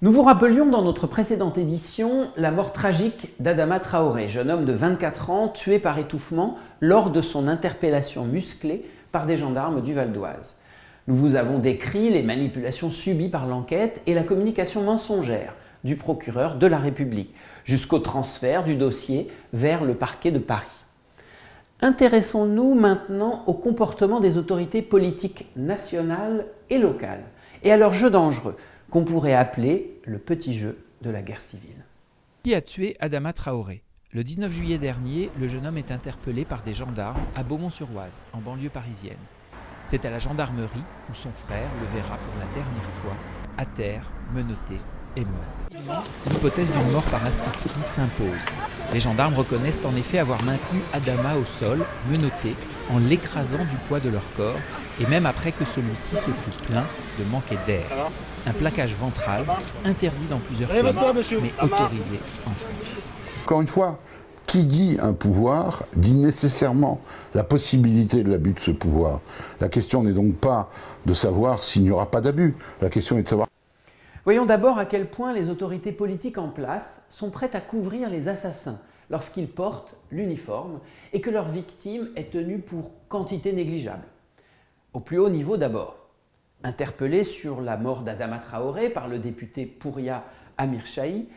Nous vous rappelions dans notre précédente édition la mort tragique d'Adama Traoré, jeune homme de 24 ans tué par étouffement lors de son interpellation musclée par des gendarmes du Val d'Oise. Nous vous avons décrit les manipulations subies par l'enquête et la communication mensongère du procureur de la République, jusqu'au transfert du dossier vers le parquet de Paris. Intéressons-nous maintenant au comportement des autorités politiques nationales et locales et à leur jeu dangereux qu'on pourrait appeler le petit jeu de la guerre civile. Qui a tué Adama Traoré? Le 19 juillet dernier, le jeune homme est interpellé par des gendarmes à Beaumont-sur-Oise, en banlieue parisienne. C'est à la gendarmerie où son frère le verra pour la dernière fois, à terre, menotté et mort. L'hypothèse d'une mort par asphyxie s'impose. Les gendarmes reconnaissent en effet avoir maintenu Adama au sol, menotté, en l'écrasant du poids de leur corps, et même après que celui-ci se fût plaint de manquer d'air. Un plaquage ventral, interdit dans plusieurs pays, mais autorisé en France. Encore une fois, qui dit un pouvoir dit nécessairement la possibilité de l'abus de ce pouvoir. La question n'est donc pas de savoir s'il n'y aura pas d'abus, la question est de savoir Voyons d'abord à quel point les autorités politiques en place sont prêtes à couvrir les assassins lorsqu'ils portent l'uniforme et que leur victime est tenue pour quantité négligeable. Au plus haut niveau d'abord. Interpellé sur la mort d'Adama Traoré par le député Pouria Amir Chahi,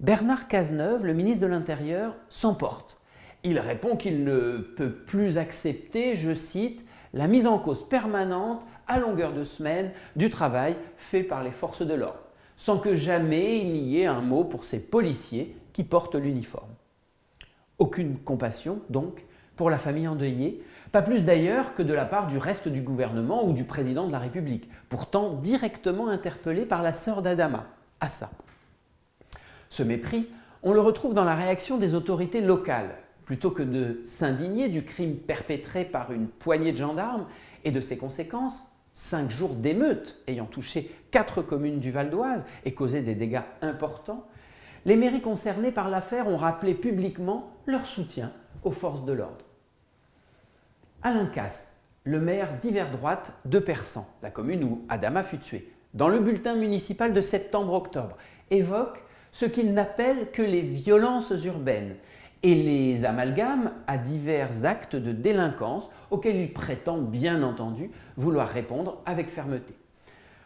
Bernard Cazeneuve, le ministre de l'Intérieur, s'emporte. Il répond qu'il ne peut plus accepter, je cite, la mise en cause permanente à longueur de semaine du travail fait par les forces de l'ordre sans que jamais il n'y ait un mot pour ces policiers qui portent l'uniforme. Aucune compassion, donc, pour la famille endeuillée, pas plus d'ailleurs que de la part du reste du gouvernement ou du président de la République, pourtant directement interpellé par la sœur d'Adama, Assa. Ce mépris, on le retrouve dans la réaction des autorités locales. Plutôt que de s'indigner du crime perpétré par une poignée de gendarmes et de ses conséquences, cinq jours d'émeutes ayant touché quatre communes du Val d'Oise et causé des dégâts importants, les mairies concernées par l'affaire ont rappelé publiquement leur soutien aux forces de l'ordre. Alain Casse, le maire d'hiver droite de Persan, la commune où Adama fut tué, dans le bulletin municipal de septembre-octobre, évoque ce qu'il n'appelle que les violences urbaines et les amalgames à divers actes de délinquance auxquels il prétend bien entendu vouloir répondre avec fermeté.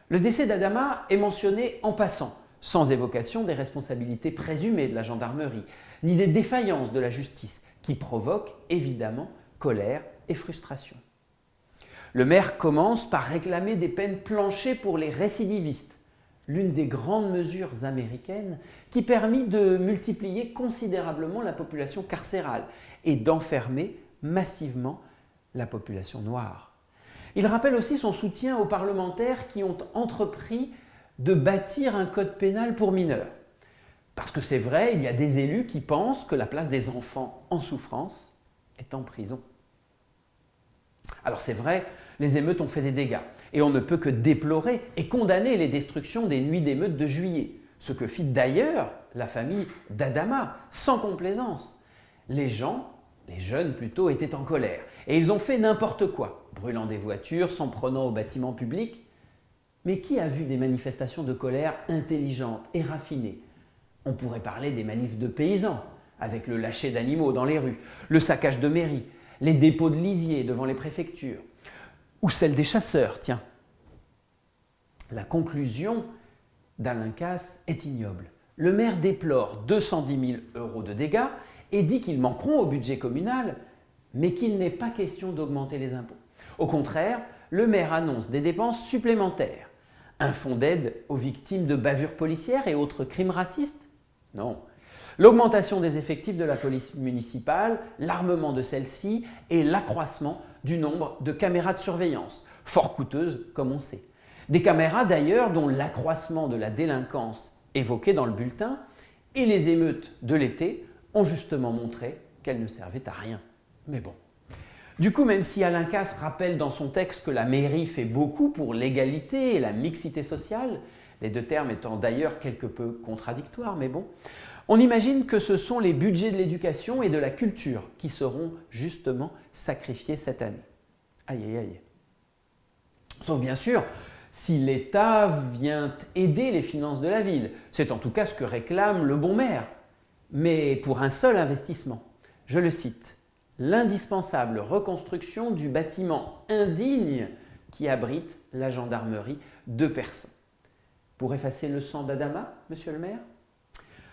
Le décès d'Adama est mentionné en passant, sans évocation des responsabilités présumées de la gendarmerie, ni des défaillances de la justice, qui provoquent évidemment colère et frustration. Le maire commence par réclamer des peines planchées pour les récidivistes, l'une des grandes mesures américaines qui permit de multiplier considérablement la population carcérale et d'enfermer massivement la population noire. Il rappelle aussi son soutien aux parlementaires qui ont entrepris de bâtir un code pénal pour mineurs. Parce que c'est vrai, il y a des élus qui pensent que la place des enfants en souffrance est en prison. Alors c'est vrai, les émeutes ont fait des dégâts. Et on ne peut que déplorer et condamner les destructions des nuits d'émeutes de juillet, ce que fit d'ailleurs la famille d'Adama, sans complaisance. Les gens, les jeunes plutôt, étaient en colère et ils ont fait n'importe quoi, brûlant des voitures, s'en prenant aux bâtiments publics. Mais qui a vu des manifestations de colère intelligentes et raffinées? On pourrait parler des manifs de paysans, avec le lâcher d'animaux dans les rues, le saccage de mairies, les dépôts de lisiers devant les préfectures, ou celle des chasseurs, tiens. La conclusion d'Alain Casse est ignoble. Le maire déplore 210 000 euros de dégâts et dit qu'ils manqueront au budget communal, mais qu'il n'est pas question d'augmenter les impôts. Au contraire, le maire annonce des dépenses supplémentaires. Un fonds d'aide aux victimes de bavures policières et autres crimes racistes? Non. L'augmentation des effectifs de la police municipale, l'armement de celle-ci et l'accroissement du nombre de caméras de surveillance, fort coûteuses comme on sait. Des caméras d'ailleurs dont l'accroissement de la délinquance évoqué dans le bulletin et les émeutes de l'été ont justement montré qu'elles ne servaient à rien. Mais bon. Du coup, même si Alain Casse rappelle dans son texte que la mairie fait beaucoup pour l'égalité et la mixité sociale, les deux termes étant d'ailleurs quelque peu contradictoires, mais bon, on imagine que ce sont les budgets de l'éducation et de la culture qui seront justement sacrifiés cette année. Aïe aïe aïe. Sauf bien sûr si l'État vient aider les finances de la ville. C'est en tout cas ce que réclame le bon maire, mais pour un seul investissement. Je le cite, l'indispensable reconstruction du bâtiment indigne qui abrite la gendarmerie de Persan. Pour effacer le sang d'Adama, monsieur le maire?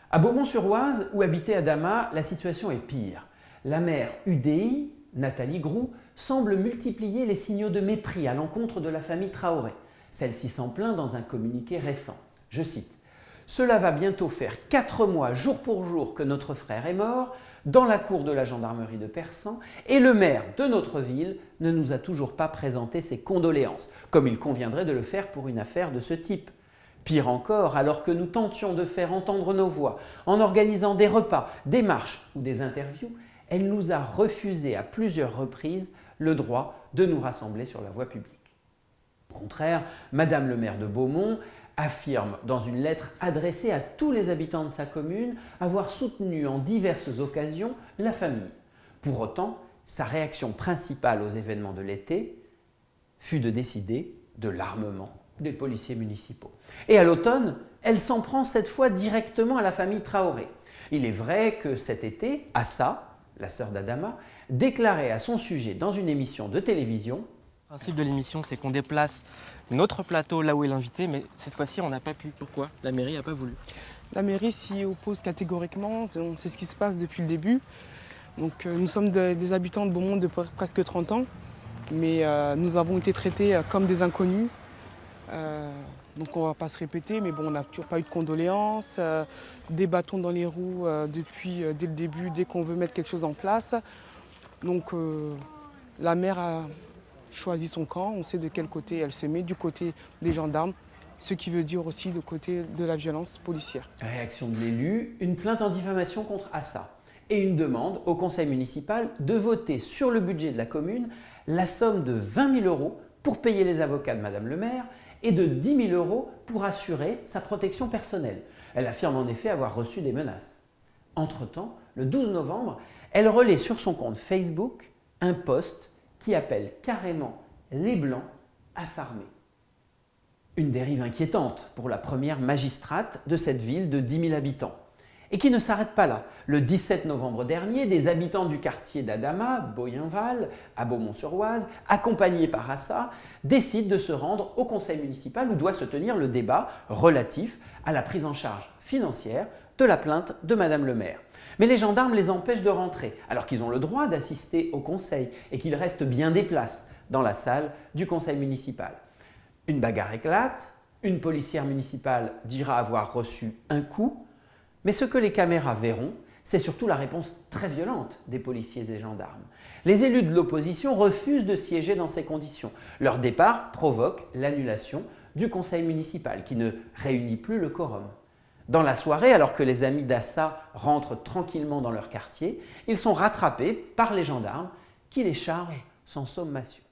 À Beaumont-sur-Oise, où habitait Adama, la situation est pire. La maire UDI, Nathalie Groux, semble multiplier les signaux de mépris à l'encontre de la famille Traoré. Celle-ci s'en plaint dans un communiqué récent. Je cite Cela va bientôt faire quatre mois, jour pour jour, que notre frère est mort, dans la cour de la gendarmerie de Persan, et le maire de notre ville ne nous a toujours pas présenté ses condoléances, comme il conviendrait de le faire pour une affaire de ce type. Pire encore, alors que nous tentions de faire entendre nos voix en organisant des repas, des marches ou des interviews, elle nous a refusé à plusieurs reprises le droit de nous rassembler sur la voie publique. Au contraire, Madame le maire de Beaumont affirme dans une lettre adressée à tous les habitants de sa commune avoir soutenu en diverses occasions la famille. Pour autant, sa réaction principale aux événements de l'été fut de décider de l'armement des policiers municipaux. Et à l'automne, elle s'en prend cette fois directement à la famille Traoré. Il est vrai que cet été, Assa, la sœur d'Adama, déclarait à son sujet dans une émission de télévision le principe de l'émission, c'est qu'on déplace notre plateau là où est l'invité, mais cette fois-ci, on n'a pas pu. Pourquoi La mairie n'a pas voulu? La mairie s'y oppose catégoriquement, c'est ce qui se passe depuis le début. Donc, euh, nous sommes des habitants de Beaumont de presque 30 ans, mais euh, nous avons été traités euh, comme des inconnus. Donc on ne va pas se répéter, mais bon, on n'a toujours pas eu de condoléances, des bâtons dans les roues depuis dès le début, dès qu'on veut mettre quelque chose en place. Donc la maire a, choisit son camp, on sait de quel côté elle se met, du côté des gendarmes, ce qui veut dire aussi du côté de la violence policière. Réaction de l'élu, une plainte en diffamation contre Assa et une demande au conseil municipal de voter sur le budget de la commune la somme de 20 000 euros pour payer les avocats de Madame le maire et de 10 000 euros pour assurer sa protection personnelle. Elle affirme en effet avoir reçu des menaces. Entre-temps, le 12 novembre, elle relaie sur son compte Facebook un post qui appelle carrément les Blancs à s'armer. Une dérive inquiétante pour la première magistrate de cette ville de 10 000 habitants. Et qui ne s'arrête pas là. Le 17 novembre dernier, des habitants du quartier d'Adama, Boyenval, à Beaumont-sur-Oise, accompagnés par Assa, décident de se rendre au conseil municipal où doit se tenir le débat relatif à la prise en charge financière de la plainte de Madame le maire. Mais les gendarmes les empêchent de rentrer, alors qu'ils ont le droit d'assister au conseil et qu'ils restent bien des places dans la salle du conseil municipal. Une bagarre éclate, une policière municipale dira avoir reçu un coup, mais ce que les caméras verront, c'est surtout la réponse très violente des policiers et gendarmes. Les élus de l'opposition refusent de siéger dans ces conditions. Leur départ provoque l'annulation du conseil municipal qui ne réunit plus le quorum. Dans la soirée, alors que les amis d'Assa rentrent tranquillement dans leur quartier, ils sont rattrapés par les gendarmes qui les chargent sans sommation.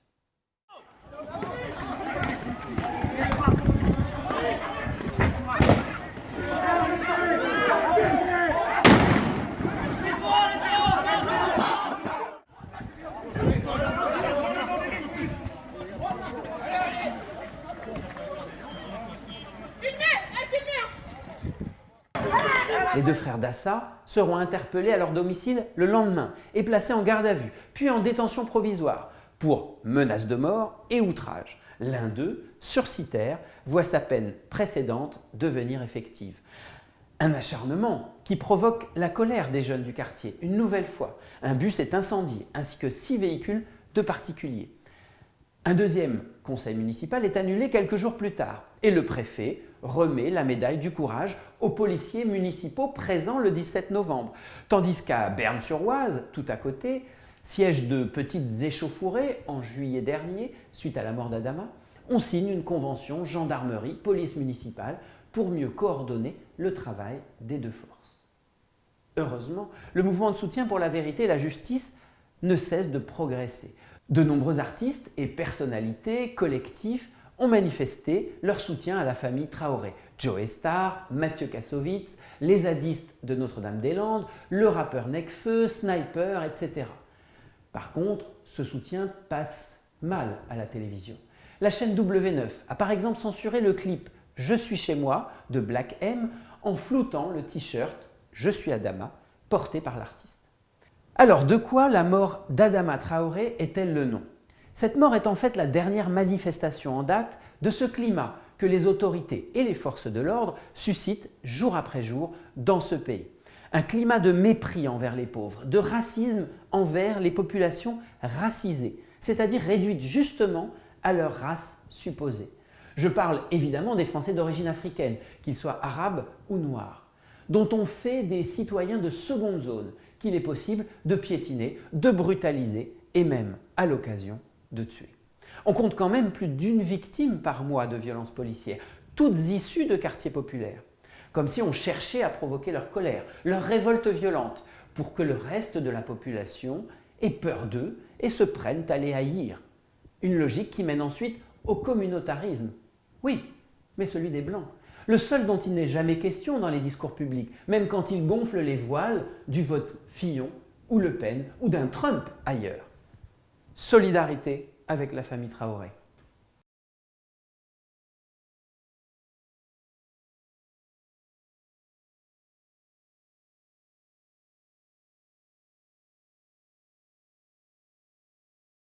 Les deux frères seront interpellés à leur domicile le lendemain et placés en garde à vue, puis en détention provisoire pour menace de mort et outrage. L'un d'eux, sursitaire, voit sa peine précédente devenir effective. Un acharnement qui provoque la colère des jeunes du quartier. Une nouvelle fois, un bus est incendié ainsi que six véhicules de particuliers. Un deuxième conseil municipal est annulé quelques jours plus tard et le préfet remet la médaille du courage aux policiers municipaux présents le 17 novembre. Tandis qu'à Berne-sur-Oise, tout à côté, siège de petites échauffourées en juillet dernier, suite à la mort d'Adama, on signe une convention gendarmerie-police municipale pour mieux coordonner le travail des deux forces. Heureusement, le mouvement de soutien pour la vérité et la justice ne cesse de progresser. De nombreux artistes et personnalités collectifs ont manifesté leur soutien à la famille Traoré. Joe Star, Mathieu Kassovitz, les zadistes de Notre-Dame-des-Landes, le rappeur Necfeu, Sniper, etc. Par contre, ce soutien passe mal à la télévision. La chaîne W9 a par exemple censuré le clip « Je suis chez moi » de Black M en floutant le t-shirt « Je suis Adama » porté par l'artiste. Alors, de quoi la mort d'Adama Traoré est-elle le nom? Cette mort est en fait la dernière manifestation en date de ce climat que les autorités et les forces de l'ordre suscitent jour après jour dans ce pays. Un climat de mépris envers les pauvres, de racisme envers les populations racisées, c'est-à-dire réduites justement à leur race supposée. Je parle évidemment des Français d'origine africaine, qu'ils soient arabes ou noirs, dont on fait des citoyens de seconde zone qu'il est possible de piétiner, de brutaliser et même, à l'occasion, de tuer. On compte quand même plus d'une victime par mois de violences policières, toutes issues de quartiers populaires, comme si on cherchait à provoquer leur colère, leur révolte violente, pour que le reste de la population ait peur d'eux et se prenne à les haïr. Une logique qui mène ensuite au communautarisme. Oui, mais celui des Blancs le seul dont il n'est jamais question dans les discours publics, même quand il gonfle les voiles du vote Fillon ou Le Pen ou d'un Trump ailleurs. Solidarité avec la famille Traoré.